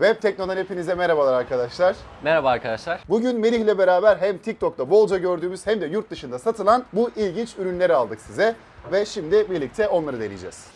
Web Tekno'dan hepinize merhabalar arkadaşlar. Merhaba arkadaşlar. Bugün Melih ile beraber hem TikTok'ta bolca gördüğümüz hem de yurt dışında satılan bu ilginç ürünleri aldık size. Ve şimdi birlikte onları deneyeceğiz.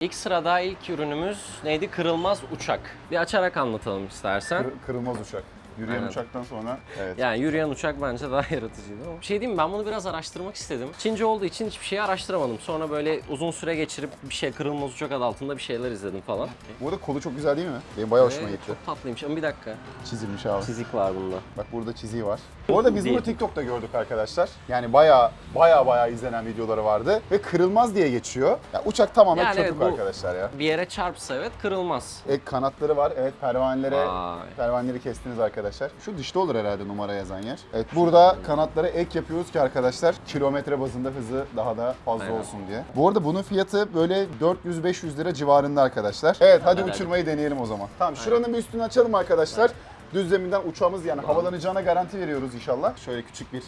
İlk sırada ilk ürünümüz neydi? Kırılmaz uçak. Bir açarak anlatalım istersen. Kır- kırılmaz uçak. Yürüyen Aynen. uçaktan sonra evet. Yani yürüyen uçak bence daha yaratıcıydı ama. Bir şey diyeyim mi? ben bunu biraz araştırmak istedim. Çince olduğu için hiçbir şeyi araştıramadım. Sonra böyle uzun süre geçirip bir şey kırılmaz uçak adı altında bir şeyler izledim falan. Bu arada kolu çok güzel değil mi? Benim bayağı hoşuma Ve gitti. Çok tatlıymış ama bir dakika. Çizilmiş abi. Çizik var bunda. Bak burada çiziği var. Bu arada biz bunu. TikTok'ta gördük arkadaşlar. Yani bayağı bayağı bayağı izlenen videoları vardı. Ve kırılmaz diye geçiyor. Ya uçak tamamen Yani evet, bu- arkadaşlar ya. Bir yere çarpsa evet kırılmaz. Ek kanatları var. Evet pervanelere Vay. pervaneleri kestiniz arkadaşlar. Şu dışta olur herhalde numara yazan yer. Evet burada kanatlara ek yapıyoruz ki arkadaşlar kilometre bazında hızı daha da fazla Aynen. olsun diye. Bu arada bunun fiyatı böyle 400-500 lira civarında arkadaşlar. Evet hadi Hadi, uçurmayı deneyelim o zaman. Tamam şuranın bir üstünü açalım arkadaşlar. Düz zeminden uçağımız yani havalanacağına garanti veriyoruz inşallah. Şöyle küçük bir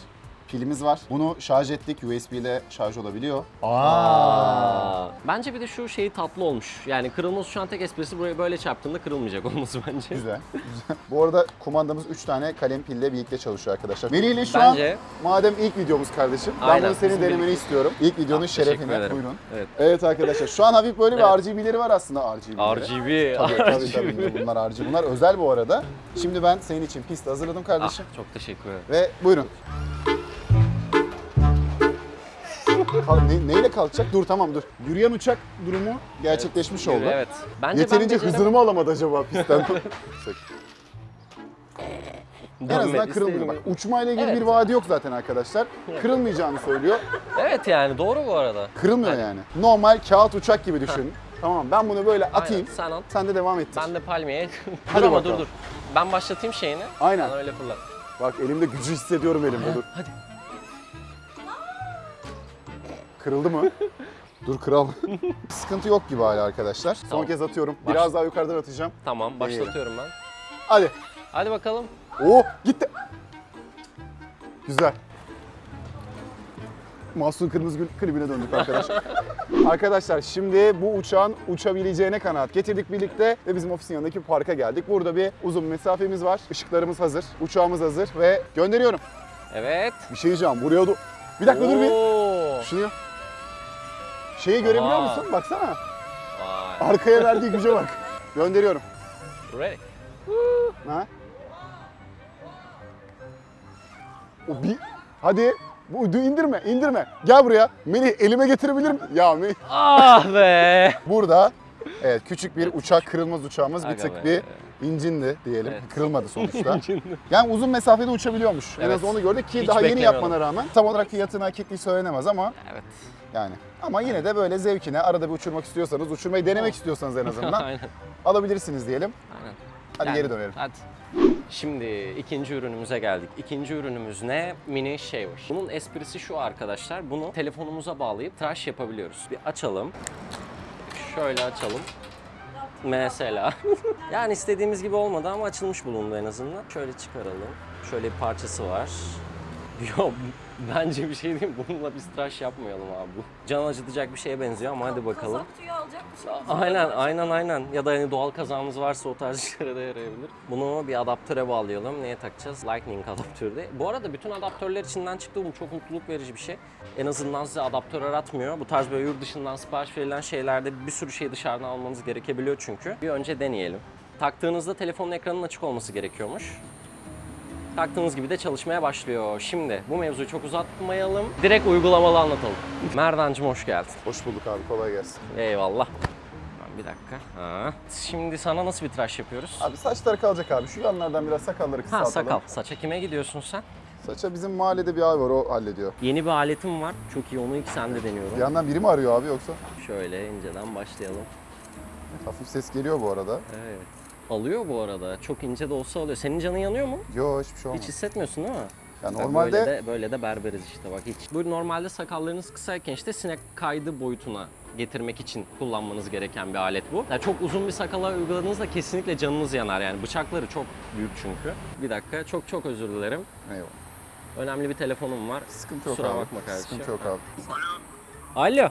pilimiz var. Bunu şarj ettik. USB ile şarj olabiliyor. Aa. Bence bir de şu şeyi tatlı olmuş. Yani kırılmaz uçağın tek esprisi buraya böyle çarptığında kırılmayacak olması bence. Güzel. güzel. Bu arada kumandamız 3 tane kalem pille birlikte çalışıyor arkadaşlar. Melih ile şu Bence- an madem ilk videomuz kardeşim. Ben Aynen, bunu senin bizim denemeni birlikte. istiyorum. İlk videonun Ah, teşekkür şerefine. ederim. Buyurun. Evet. Evet arkadaşlar şu an hafif böyle Evet. bir RGB'leri var aslında RGB'leri. RGB. Tabii tabii tabii bunlar RGB. Bunlar özel bu arada. Şimdi ben senin için pist hazırladım Ah, kardeşim. çok teşekkür ederim. Ve buyurun. Kal- ne- neyle kalkacak? Dur tamam dur. Yürüyen uçak durumu gerçekleşmiş oldu. Evet. Bence Yeterince ben hızını mı alamadı acaba pistten? en azından kırılmıyor. Bak uçmayla ilgili Evet. bir vaadi yok zaten arkadaşlar. Kırılmayacağını söylüyor. Evet yani doğru bu arada. Kırılmıyor yani. Normal kağıt uçak gibi düşün. Tamam ben bunu böyle atayım. Aynen, sen at. Sen de devam ettir. Ben de palmiye. Hadi dur ama dur dur. Ben başlatayım şeyini. Aynen. Sen öyle fırlat. Bak elimde gücü hissediyorum elimde dur. Hadi. Kırıldı mı? Dur kral. Sıkıntı yok gibi hala arkadaşlar. Son Tamam. kez atıyorum. Baş- Biraz daha yukarıdan atacağım. Tamam başlatıyorum ben. Hadi. Hadi bakalım. Oo gitti. Güzel. Mahsun Kırmızıgül klibine döndük arkadaşlar. arkadaşlar şimdi bu uçağın uçabileceğine kanaat getirdik birlikte ve bizim ofisin yanındaki parka geldik. Burada bir uzun mesafemiz var. Işıklarımız hazır. Uçağımız hazır ve gönderiyorum. Evet. Bir şey diyeceğim. Buraya do- Bir dakika dur bir. Oo. Şunu Şeyi görebiliyor Aa. musun? Baksana. Vay. Arkaya verdiği güce bak. Gönderiyorum. Ready. Ha? O bir... Hadi. Bu indirme, indirme. Gel buraya. Melih elime getirebilir mi? Ya Melih. Ah be. Burada evet küçük bir uçak kırılmaz uçağımız bir tık bir incindi diyelim. Evet. Kırılmadı sonuçta. yani uzun mesafede uçabiliyormuş. En Evet. az onu gördük ki Hiç daha yeni yapmana rağmen tam olarak fiyatına kitli söylenemez ama Evet. yani. Ama yine de böyle zevkine arada bir uçurmak istiyorsanız, uçurmayı denemek istiyorsanız en azından Aynen. alabilirsiniz diyelim. Aynen. Hadi Yani, geri dönelim. Hadi. Şimdi ikinci ürünümüze geldik. İkinci ürünümüz ne? Mini shaver. Bunun esprisi şu arkadaşlar. Bunu telefonumuza bağlayıp tıraş yapabiliyoruz. Bir açalım. Şöyle açalım. Mesela. yani istediğimiz gibi olmadı ama açılmış bulundu en azından. Şöyle çıkaralım. Şöyle bir parçası var. Yo bence bir şey diyeyim bununla biz tıraş yapmayalım abi bu. Can acıtacak bir şeye benziyor ama hadi bakalım. Kazak tüyü alacak mısın? Aynen aynen aynen ya da hani doğal kazamız varsa o tarz işlere de yarayabilir. Bunu bir adaptöre bağlayalım. Neye takacağız? Lightning adaptörde. Bu arada bütün adaptörler içinden çıktı. Bu çok mutluluk verici bir şey. En azından size adaptör aratmıyor. Bu tarz böyle yurt dışından sipariş verilen şeylerde bir sürü şey dışarıdan almanız gerekebiliyor çünkü. Bir önce deneyelim. Taktığınızda telefonun ekranının açık olması gerekiyormuş. Taktığınız gibi de çalışmaya başlıyor. Şimdi bu mevzuyu çok uzatmayalım. Direkt uygulamalı anlatalım. Merdancım hoş geldin. Hoş bulduk abi, kolay gelsin. Eyvallah. Ben Bir dakika. Ha. Şimdi sana nasıl bir tıraş yapıyoruz? Abi saçlar kalacak abi. Şu yanlardan biraz sakalları Ha kısaltalım. sakal. Saça kime gidiyorsun sen? Saça bizim mahallede bir abi var, o hallediyor. Yeni bir aletim var. Çok iyi onu ilk sende deniyorum. Bir yandan biri mi arıyor abi yoksa? Şöyle inceden başlayalım. Hafif ses geliyor bu arada. Evet. Alıyor bu arada. Çok ince de olsa alıyor. Senin canın yanıyor mu? Yo hiçbir şey olmaz. Hiç hissetmiyorsun değil mi? Ya Bak normalde böyle de, böyle de berberiz işte bak hiç. Bu normalde sakallarınız kısayken işte sinek kaydı boyutuna getirmek için kullanmanız gereken bir alet bu. Yani çok uzun bir sakala uyguladığınızda kesinlikle canınız yanar yani bıçakları çok büyük çünkü. Bir dakika çok çok özür dilerim. Eyvallah. Önemli bir telefonum var. Sıkıntı yok Kusura abi. bakma kardeşim. Sıkıntı yok abi. Alo.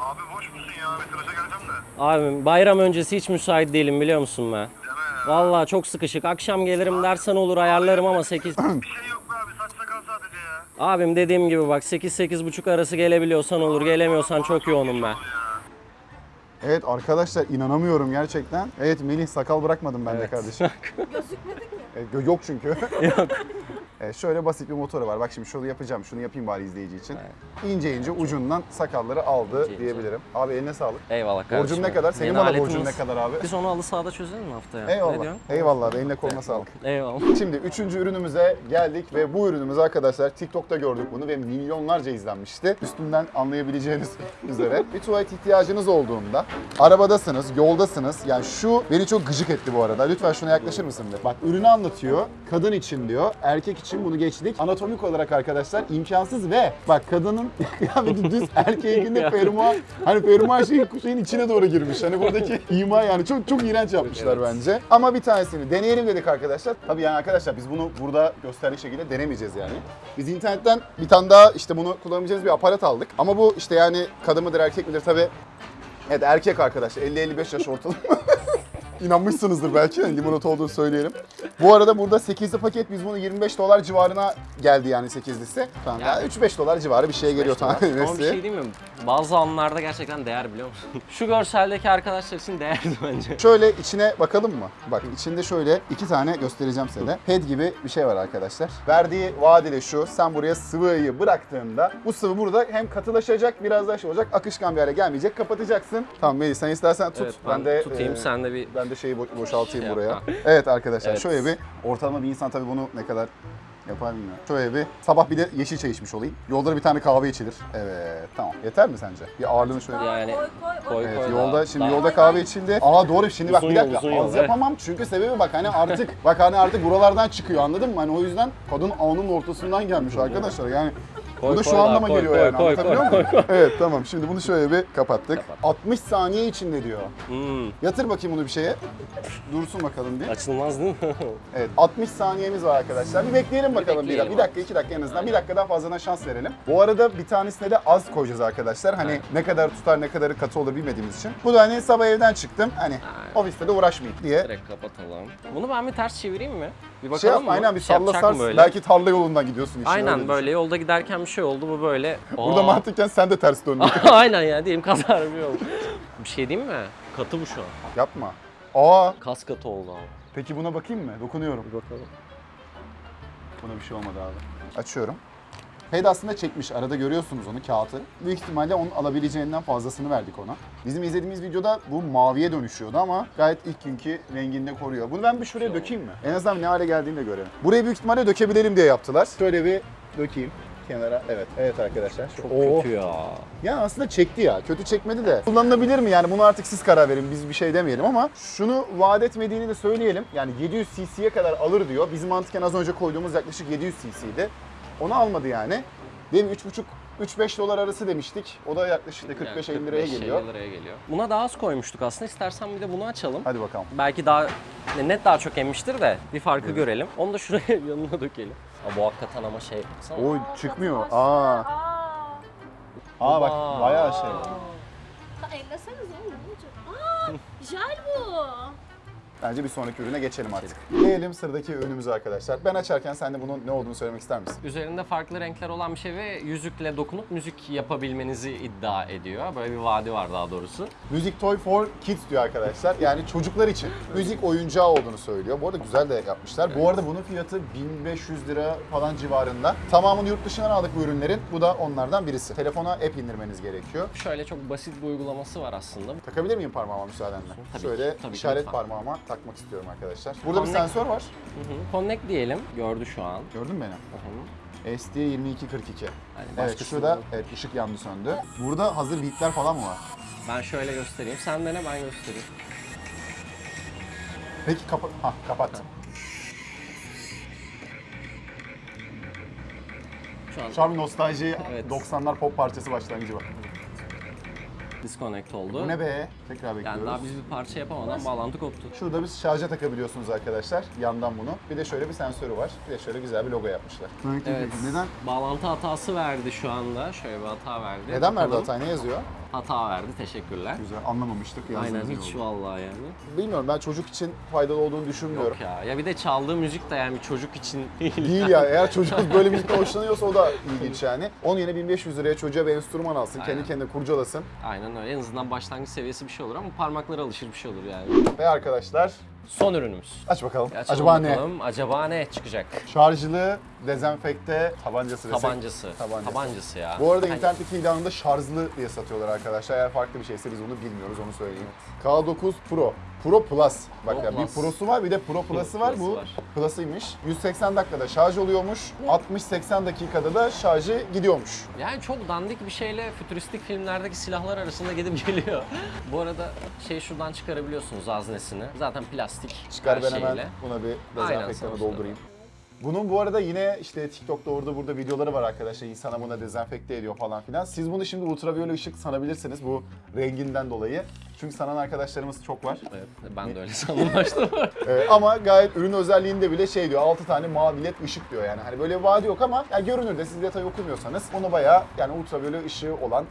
Abi boş musun ya? Bir tıraşa geleceğim de. Abim bayram öncesi hiç müsait değilim biliyor musun be? Deme ya. Vallahi çok sıkışık. Akşam gelirim dersen olur ayarlarım ama 8... Bir şey yok be abi. Saç sakal sadece ya. Abim dediğim gibi bak 8-8.30 arası gelebiliyorsan olur. Gelemiyorsan çok yoğunum ben. Evet arkadaşlar inanamıyorum gerçekten. Evet Melih sakal bırakmadım ben de Evet. kardeşim. Gözükmedik mi? E, gö- yok çünkü. Yok. E, şöyle basit bir motoru var. Bak şimdi şunu yapacağım. Şunu yapayım bari izleyici için. İnce ince ucundan sakalları aldı İnce diyebilirim. Abi eline sağlık. Eyvallah kardeşim. Borcum ne kadar? Senin Yeni bana borcun ne kadar abi? Biz onu halı sahada çözelim mi haftaya? Eyvallah. Eyvallah abi. Eline koluna sağlık. Eyvallah. Şimdi üçüncü ürünümüze geldik ve bu ürünümüz arkadaşlar TikTok'ta gördük bunu ve milyonlarca izlenmişti. Üstünden anlayabileceğiniz üzere bir tuvalet ihtiyacınız olduğunda arabadasınız, yoldasınız. Yani şu beni çok gıcık etti bu arada. Lütfen şuna yaklaşır mısın bir? Bak ürünü anlatıyor. Kadın için diyor. Erkek için bunu geçtik. Anatomik olarak arkadaşlar imkansız ve bak kadının kıyafeti düz erkeğinde fermuar hani fermuar şeyin, şeyin içine doğru girmiş. Hani buradaki ima yani çok çok iğrenç yapmışlar Evet. bence. Ama bir tanesini deneyelim dedik arkadaşlar. Tabii yani arkadaşlar biz bunu burada gösterdiği şekilde denemeyeceğiz yani. Biz internetten bir tane daha işte bunu kullanabileceğimiz bir aparat aldık. Ama bu işte yani kadın mıdır erkek midir tabii. Evet erkek arkadaşlar 50-55 yaş ortalama. İnanmışsınızdır belki yani limonata olduğunu söyleyelim. Bu arada burada 8'li paket biz bunu 25 dolar civarına geldi yani 8'lisi. Tamam. Yani- 3-5 dolar civarı bir şeye geliyor Ama bir tanesi. şey değil mi? Bazı anlarda gerçekten değer biliyor musun? Şu görseldeki arkadaşlar için değerli bence. Şöyle içine bakalım mı? Bak içinde şöyle iki tane göstereceğim size. Ped gibi bir şey var arkadaşlar. Verdiği vadeli şu. Sen buraya sıvıyı bıraktığında bu sıvı burada hem katılaşacak biraz daha şey olacak. Akışkan bir hale gelmeyecek. Kapatacaksın. Tamam Melih sen istersen tut. Evet, ben, de tutayım e, sen de bir ben de şeyi bo- boşaltayım Şey buraya. Evet arkadaşlar Evet. şöyle bir ortalama bir insan tabii bunu ne kadar yapar bilmiyorum. Şöyle bir sabah bir de yeşil çay içmiş olayım. Yolda da bir tane kahve içilir. Evet tamam. Yeter mi sence? Bir ağırlığını şöyle Yani koy koy. Evet koy. yolda daha- şimdi daha- yolda kahve içildi. Aa doğru şimdi bak Uzun bir yol, dakika yol, az evet. yapamam çünkü sebebi bak hani artık bak hani artık buralardan çıkıyor anladın mı? Hani o yüzden kadın alnının ortasından gelmiş arkadaşlar yani. Koy, bu da koy şu anlama koy, geliyor koy, yani koy, anlatabiliyor koy, muyum? Evet tamam şimdi bunu şöyle bir kapattık. Kapat. 60 saniye içinde diyor. Hmm, Yatır bakayım bunu bir şeye. Dursun bakalım bir. açılmaz değil mi? Evet 60 saniyemiz var arkadaşlar. Bir bekleyelim bakalım bir, bekleyelim. Bir dakika iki dakika en azından. Bir dakika daha fazladan şans verelim. Bu arada bir tanesine de az koyacağız arkadaşlar. Hani ne kadar tutar ne kadarı katı olur bilmediğimiz için. Bu da hani sabah evden çıktım. Hani ofiste de uğraşmayayım diye. Direkt kapatalım. Bunu ben bir ters çevireyim mi? Bir bakalım Şey yap mı? aynen bir Şey salla yapacak sars. mı böyle? Belki tarla yolundan gidiyorsun öyle Aynen düşün. böyle yolda giderken bir şey oldu bu böyle. Burada Aa. mantıken sen de ters döndün. Aynen ya diyeyim kazar bir yol. bir şey diyeyim mi? Katı bu şu an. Yapma. Aa Kas katı oldu abi. peki buna bakayım mı? Dokunuyorum. Bir bakalım. Buna bir şey olmadı abi. Açıyorum. Ped aslında çekmiş. Arada görüyorsunuz onu kağıtı. Büyük ihtimalle onun alabileceğinden fazlasını verdik ona. Bizim izlediğimiz videoda bu maviye dönüşüyordu ama gayet ilk günkü renginde koruyor. Bunu ben bir şuraya dökeyim mi? En azından ne hale geldiğini de görelim. Burayı büyük ihtimalle dökebilelim diye yaptılar. Şöyle bir dökeyim kenara. Evet. Evet arkadaşlar. Çok Oo. kötü ya. Ya aslında çekti ya. Kötü çekmedi de. Kullanılabilir mi yani? Bunu artık siz karar verin. Biz bir şey demeyelim ama şunu vaat etmediğini de söyleyelim. Yani 700 cc'ye kadar alır diyor. Bizim mantıken az önce koyduğumuz yaklaşık 700 cc'ydi. Onu almadı yani. Benim 3,5 3-5 dolar arası demiştik. O da yaklaşık işte 45-50 Yani liraya 45-50 geliyor. liraya geliyor. Buna daha az koymuştuk aslında. İstersen bir de bunu açalım. Hadi bakalım. Belki daha net daha çok emmiştir de bir farkı görelim. Onu da şuraya yanına dökelim. Aa, bu hakikaten ama şey. baksana. Oy çıkmıyor. Aa. Aa. Aa bak bayağı şey. Ha, elleseniz oğlum ne olacak? Aa, jel bu. Bence bir sonraki ürüne geçelim artık. Gelelim sıradaki ürünümüze arkadaşlar. Ben açarken sen de bunun ne olduğunu söylemek ister misin? Üzerinde farklı renkler olan bir şey ve yüzükle dokunup müzik yapabilmenizi iddia ediyor. Böyle bir vaadi var daha doğrusu. Music Toy for Kids diyor arkadaşlar. Yani çocuklar için müzik oyuncağı olduğunu söylüyor. Bu arada güzel de yapmışlar. Bu arada bunun fiyatı 1500 lira falan civarında. Tamamını yurt dışından aldık bu ürünlerin. Bu da onlardan birisi. Telefona app indirmeniz gerekiyor. Şöyle çok basit bir uygulaması var aslında. Takabilir miyim parmağıma müsaadenle? Tabii Şöyle ki, tabii ki, işaret lütfen. parmağıma takmak istiyorum arkadaşlar. Burada bir Connect. sensör var. Hı hı. Connect diyelim. Gördü şu an. Gördün mü beni? Hı hı. SD 2242. Yani Evet şurada evet, ışık yandı söndü. Burada hazır beatler falan mı var? Ben şöyle göstereyim. Sen dene ben göstereyim. Peki kapat. Ha kapattım. Şu an Şu an bir nostalji Evet. 90'lar pop parçası başlangıcı var. Disconnect oldu. Bu ne be? Tekrar bekliyoruz. Yani daha biz bir parça yapamadan bağlantı koptu. Şurada bir şarja takabiliyorsunuz arkadaşlar yandan bunu. Bir de şöyle bir sensörü var. Bir de şöyle güzel bir logo yapmışlar. Evet. Neden? Bağlantı hatası verdi şu anda. Şöyle bir hata verdi. Neden verdi Bakalım. hatayı? Ne yazıyor? Hata verdi. Teşekkürler. Güzel anlamamıştık. yazdığınız Aynen iyi hiç oldu. vallahi yani. Bilmiyorum ben çocuk için faydalı olduğunu düşünmüyorum. Yok ya. Ya bir de çaldığı müzik de yani bir çocuk için değil. Değil ya. Eğer çocuk böyle müzikten hoşlanıyorsa o da ilginç yani. Onun yerine 1500 liraya çocuğa bir enstrüman alsın. Aynen. Kendi kendine kurcalasın. Aynen öyle. En azından başlangıç seviyesi bir şey olur ama parmaklara alışır bir şey olur yani. Ve arkadaşlar Son ürünümüz. aç bakalım. Açalım Acaba ne? bakalım. Acaba ne çıkacak? Şarjlı dezenfekte tabancası desek. Tabancası. Tabancası. Tabancası ya. Bu arada Hani- internetteki ilanında şarjlı diye satıyorlar arkadaşlar. Eğer farklı bir şeyse biz onu bilmiyoruz onu söyleyeyim. K9 Pro. Pro Plus. Bak Pro ya bir Plus. Pro'su var bir de Pro Plus'ı var. Plus'ı Bu var. Plus'ıymış. 180 dakikada şarj oluyormuş. 60-80 dakikada da şarjı gidiyormuş. Yani çok dandik bir şeyle fütüristik filmlerdeki silahlar arasında gidip geliyor. Bu arada şey şuradan çıkarabiliyorsunuz haznesini. Zaten plastik Çıkar her ben şeyle. hemen buna bir dezenfektanı sonuçta. doldurayım. Bunun bu arada yine işte TikTok'ta orada burada videoları var arkadaşlar. İnsana buna dezenfekte ediyor falan filan. Siz bunu şimdi ultraviyole ışık sanabilirsiniz bu renginden dolayı. Çünkü sanan arkadaşlarımız çok var. Evet, ben de öyle sandım başta. Ee, ama gayet ürün özelliğinde bile şey diyor 6 tane mavi led ışık diyor yani. Hani böyle bir vaadi yok ama yani görünürde siz detay okumuyorsanız onu bayağı yani ultraviyole ışığı olan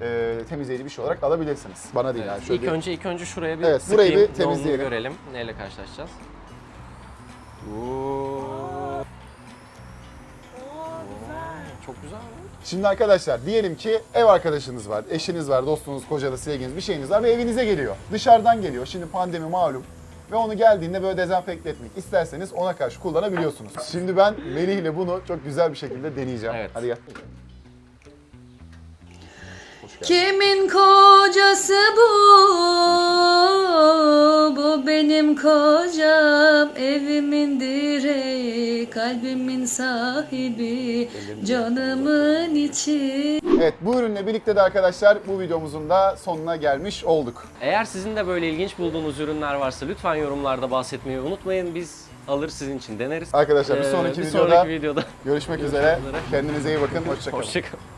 e, temizleyici bir şey olarak alabilirsiniz. Bana değil yani. Şöyle ilk bir- önce ilk önce şuraya bir Evet, burayı bir temizleyelim. görelim. Neyle karşılaşacağız? Çok güzel. Şimdi arkadaşlar diyelim ki ev arkadaşınız var, eşiniz var, dostunuz, kocanız, sevginiz bir şeyiniz var ve evinize geliyor. Dışarıdan geliyor. Şimdi pandemi malum. Ve onu geldiğinde böyle dezenfekte etmek isterseniz ona karşı kullanabiliyorsunuz. Şimdi ben Melih ile bunu çok güzel bir şekilde deneyeceğim. Evet. Hadi gel. Kimin kocası bu? Bu benim kocam, evimin direği, kalbimin sahibi, canımın içi. Evet bu ürünle birlikte de arkadaşlar bu videomuzun da sonuna gelmiş olduk. Eğer sizin de böyle ilginç bulduğunuz ürünler varsa lütfen yorumlarda bahsetmeyi unutmayın. Biz alır sizin için deneriz. Arkadaşlar bir Ee, sonraki bir videoda sonraki videoda görüşmek üzere. üzere. Kendinize iyi bakın. Hoşçakalın. hoşçakalın.